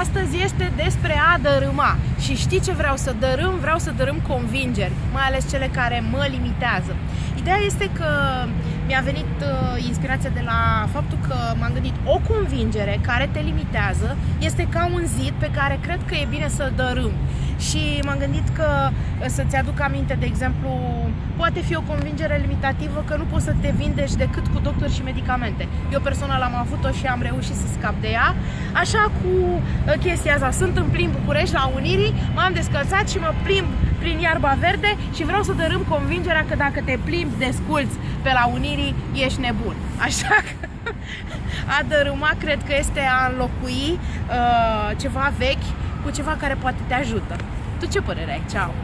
Astăzi este despre a dărâma și știi ce vreau să dărâm? Vreau să dărâm convingeri, mai ales cele care mă limitează. Ideea este că mi-a venit uh, inspirația de la faptul că m-am gândit o convingere care te limitează este ca un zid pe care cred că e bine să-l dărâm. Și m-am gândit că uh, să-ți aduc aminte, de exemplu, poate fi o convingere limitativă că nu poți să te vindeci decât cu doctori și medicamente. Eu personal am avut-o și am reușit să scap de ea. Așa cu uh, chestia asta, sunt în plin București la Unirii, m-am descălțat și mă plimb prin iarba verde și vreau să dărâm convingerea că dacă te plimbi desculți pe la Unirii, ești nebun. Așa că a dărâma cred că este a înlocui uh, ceva vechi cu ceva care poate te ajută. Tu ce părere ai? Ceau!